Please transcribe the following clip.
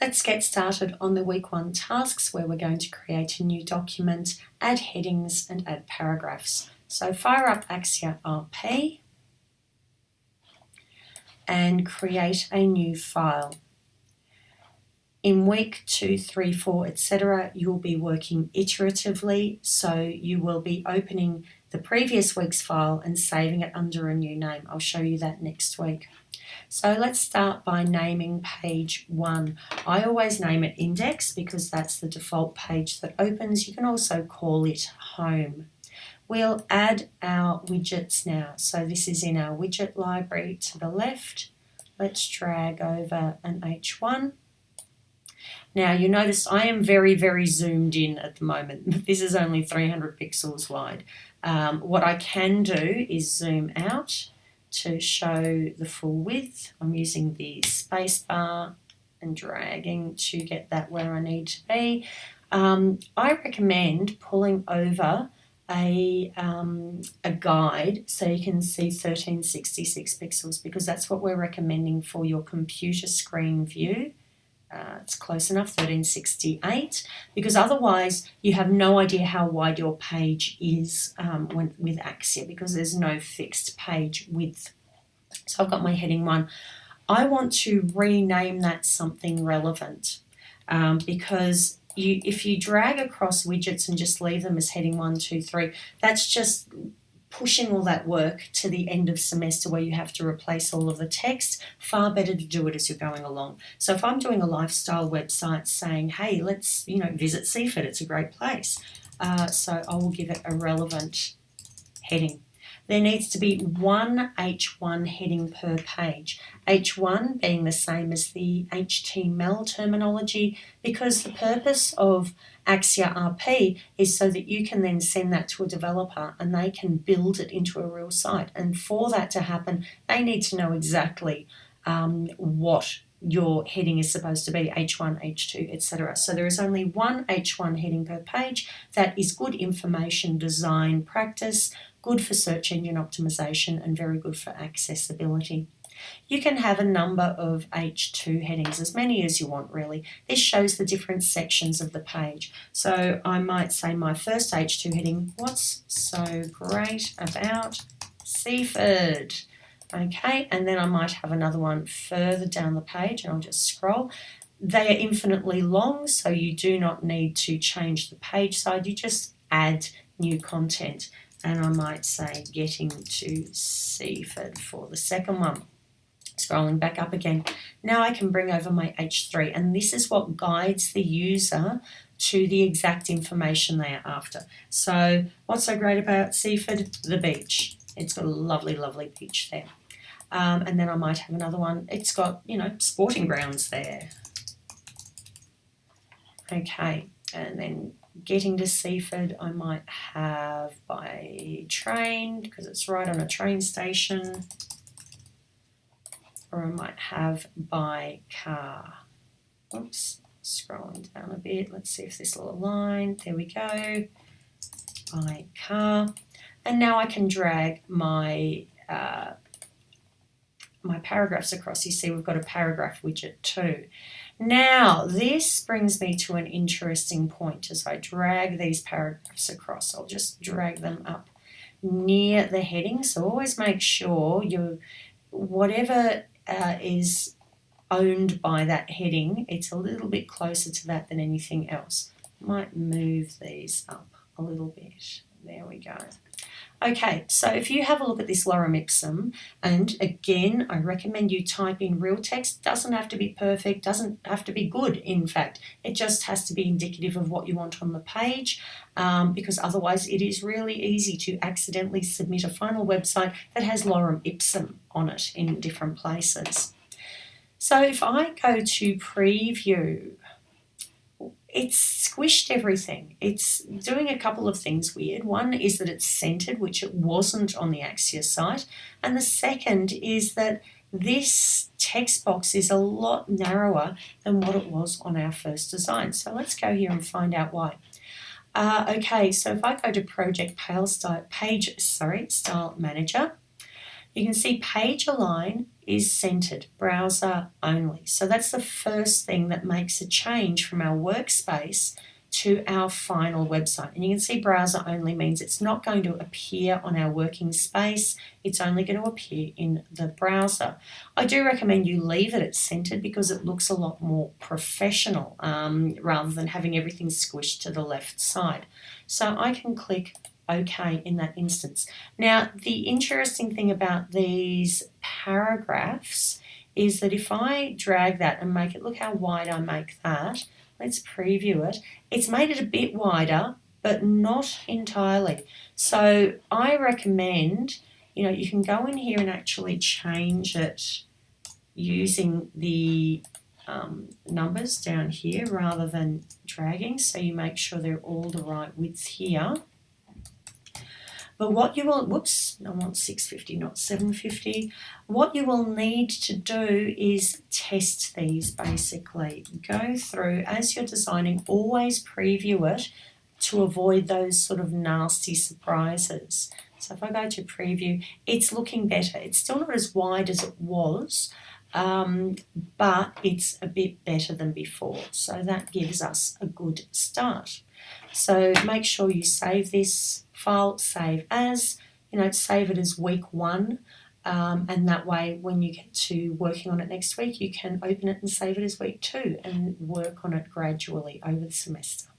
Let's get started on the week one tasks where we're going to create a new document, add headings and add paragraphs. So fire up Axure RP and create a new file. In week two, three, four, etc., you'll be working iteratively, so you will be opening the previous week's file and saving it under a new name. I'll show you that next week. So let's start by naming page one. I always name it index because that's the default page that opens. You can also call it home. We'll add our widgets now. So this is in our widget library to the left. Let's drag over an H1. Now you notice I am very, very zoomed in at the moment. This is only 300 pixels wide. Um, what I can do is zoom out to show the full width. I'm using the space bar and dragging to get that where I need to be. Um, I recommend pulling over a, um, a guide so you can see 1366 pixels because that's what we're recommending for your computer screen view. Uh, it's close enough, 1368, because otherwise you have no idea how wide your page is um, when, with Axure because there's no fixed page width. So I've got my heading one. I want to rename that something relevant um, because you, if you drag across widgets and just leave them as heading one, two, three, that's just pushing all that work to the end of semester where you have to replace all of the text, far better to do it as you're going along. So if I'm doing a lifestyle website saying, hey, let's, you know, visit Seaford, it's a great place. Uh, so I will give it a relevant heading. There needs to be one H1 heading per page. H1 being the same as the HTML terminology because the purpose of Axure RP is so that you can then send that to a developer and they can build it into a real site. And for that to happen, they need to know exactly um, what your heading is supposed to be H1, H2, etc. So there is only one H1 heading per page. That is good information design practice good for search engine optimization and very good for accessibility. You can have a number of H2 headings, as many as you want really. This shows the different sections of the page. So I might say my first H2 heading, what's so great about Seaford? Okay, and then I might have another one further down the page and I'll just scroll. They are infinitely long, so you do not need to change the page side. You just add new content and I might say getting to Seaford for the second one. Scrolling back up again. Now I can bring over my H3 and this is what guides the user to the exact information they are after. So what's so great about Seaford? The beach. It's got a lovely, lovely beach there. Um, and then I might have another one. It's got, you know, sporting grounds there. Okay, and then getting to Seaford I might have by train because it's right on a train station or I might have by car. Oops, scrolling down a bit. Let's see if this will align. There we go. By car. And now I can drag my uh, my paragraphs across. You see we've got a paragraph widget too. Now, this brings me to an interesting point as I drag these paragraphs across. I'll just drag them up near the heading. So always make sure you, whatever uh, is owned by that heading, it's a little bit closer to that than anything else. Might move these up a little bit. There we go. Okay, so if you have a look at this lorem ipsum, and again, I recommend you type in real text. Doesn't have to be perfect, doesn't have to be good, in fact. It just has to be indicative of what you want on the page, um, because otherwise it is really easy to accidentally submit a final website that has lorem ipsum on it in different places. So if I go to preview, it's squished everything. It's doing a couple of things weird. One is that it's centered, which it wasn't on the Axure site. And the second is that this text box is a lot narrower than what it was on our first design. So let's go here and find out why. Uh, okay, so if I go to Project Page sorry, Style Manager, you can see page align is centered, browser only. So that's the first thing that makes a change from our workspace to our final website. And you can see browser only means it's not going to appear on our working space, it's only going to appear in the browser. I do recommend you leave it at centered because it looks a lot more professional um, rather than having everything squished to the left side. So I can click OK in that instance. Now, the interesting thing about these paragraphs is that if I drag that and make it, look how wide I make that, let's preview it. It's made it a bit wider, but not entirely. So I recommend, you know, you can go in here and actually change it using the um, numbers down here rather than dragging. So you make sure they're all the right width here. But what you will, whoops, I want 650, not 750. What you will need to do is test these basically. Go through, as you're designing, always preview it to avoid those sort of nasty surprises. So if I go to preview, it's looking better. It's still not as wide as it was, um, but it's a bit better than before. So that gives us a good start. So make sure you save this file, save as, you know, save it as week one. Um, and that way, when you get to working on it next week, you can open it and save it as week two and work on it gradually over the semester.